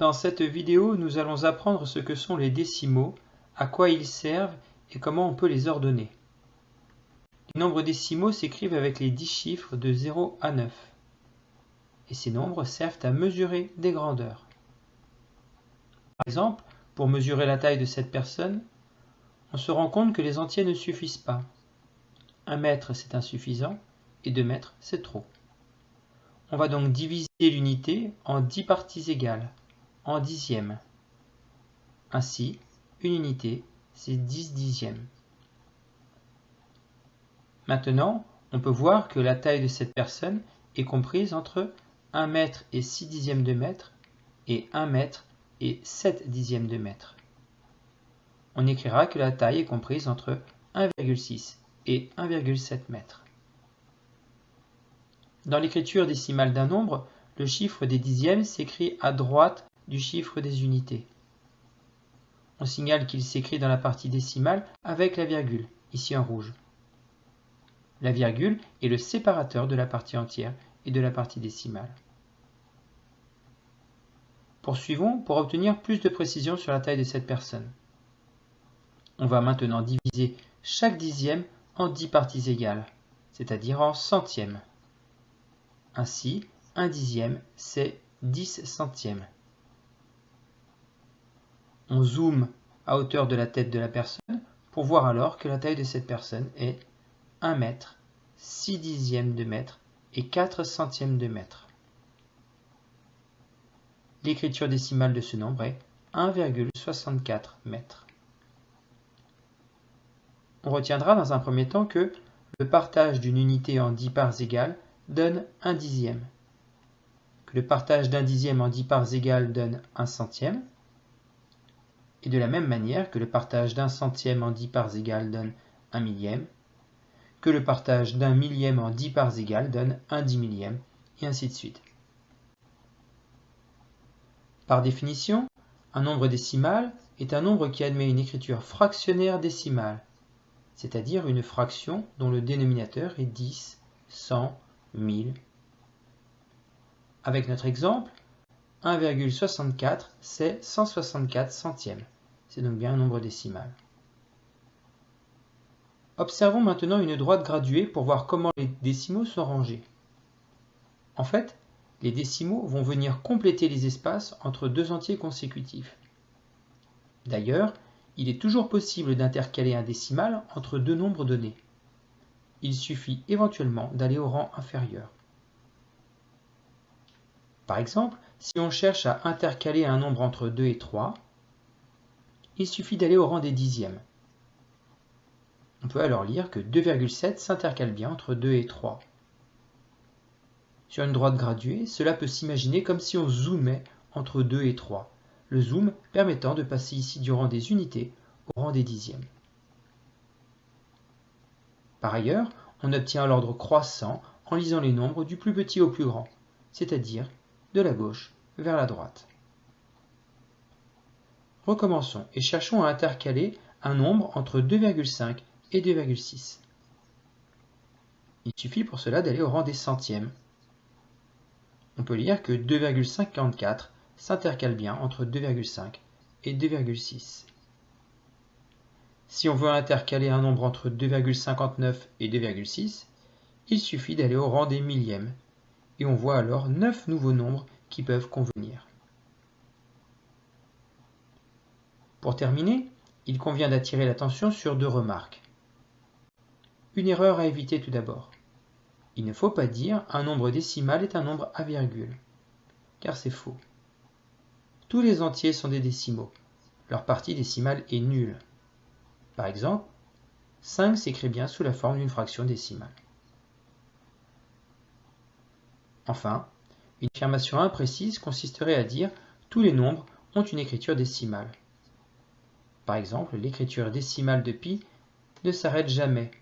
Dans cette vidéo, nous allons apprendre ce que sont les décimaux, à quoi ils servent et comment on peut les ordonner. Les nombres décimaux s'écrivent avec les 10 chiffres de 0 à 9. Et ces nombres servent à mesurer des grandeurs. Par exemple, pour mesurer la taille de cette personne, on se rend compte que les entiers ne suffisent pas. 1 mètre c'est insuffisant et 2 mètres c'est trop. On va donc diviser l'unité en 10 parties égales, en dixièmes. Ainsi, une unité, c'est 10 dixièmes. Maintenant, on peut voir que la taille de cette personne est comprise entre 1 mètre et 6 dixièmes de mètre et 1 mètre et 7 dixièmes de mètre. On écrira que la taille est comprise entre 1,6 et 1,7 mètres. Dans l'écriture décimale d'un nombre, le chiffre des dixièmes s'écrit à droite du chiffre des unités. On signale qu'il s'écrit dans la partie décimale avec la virgule, ici en rouge. La virgule est le séparateur de la partie entière et de la partie décimale. Poursuivons pour obtenir plus de précision sur la taille de cette personne. On va maintenant diviser chaque dixième en dix parties égales, c'est-à-dire en centièmes. Ainsi, un dixième, c'est 10 centièmes. On zoome à hauteur de la tête de la personne pour voir alors que la taille de cette personne est 1 mètre, 6 dixièmes de mètre et 4 centièmes de mètre. L'écriture décimale de ce nombre est 1,64 mètres. On retiendra dans un premier temps que le partage d'une unité en 10 parts égales donne un dixième, que le partage d'un dixième en dix parts égales donne un centième, et de la même manière que le partage d'un centième en dix parts égales donne un millième, que le partage d'un millième en dix parts égales donne un dix millième, et ainsi de suite. Par définition, un nombre décimal est un nombre qui admet une écriture fractionnaire décimale, c'est-à-dire une fraction dont le dénominateur est 10, 100, 1000. Avec notre exemple, 1,64 c'est 164 centièmes. C'est donc bien un nombre décimal. Observons maintenant une droite graduée pour voir comment les décimaux sont rangés. En fait, les décimaux vont venir compléter les espaces entre deux entiers consécutifs. D'ailleurs, il est toujours possible d'intercaler un décimal entre deux nombres donnés il suffit éventuellement d'aller au rang inférieur. Par exemple, si on cherche à intercaler un nombre entre 2 et 3, il suffit d'aller au rang des dixièmes. On peut alors lire que 2,7 s'intercale bien entre 2 et 3. Sur une droite graduée, cela peut s'imaginer comme si on zoomait entre 2 et 3, le zoom permettant de passer ici du rang des unités au rang des dixièmes. Par ailleurs, on obtient l'ordre croissant en lisant les nombres du plus petit au plus grand, c'est-à-dire de la gauche vers la droite. Recommençons et cherchons à intercaler un nombre entre 2,5 et 2,6. Il suffit pour cela d'aller au rang des centièmes. On peut lire que 2,54 s'intercale bien entre 2,5 et 2,6. Si on veut intercaler un nombre entre 2,59 et 2,6, il suffit d'aller au rang des millièmes, et on voit alors 9 nouveaux nombres qui peuvent convenir. Pour terminer, il convient d'attirer l'attention sur deux remarques. Une erreur à éviter tout d'abord. Il ne faut pas dire un nombre décimal est un nombre à virgule, car c'est faux. Tous les entiers sont des décimaux. Leur partie décimale est nulle. Par exemple, 5 s'écrit bien sous la forme d'une fraction décimale. Enfin, une affirmation imprécise consisterait à dire tous les nombres ont une écriture décimale. Par exemple, l'écriture décimale de pi ne s'arrête jamais.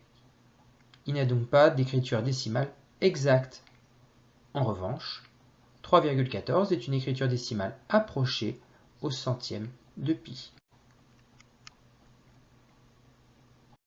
Il n'y a donc pas d'écriture décimale exacte. En revanche, 3,14 est une écriture décimale approchée au centième de pi.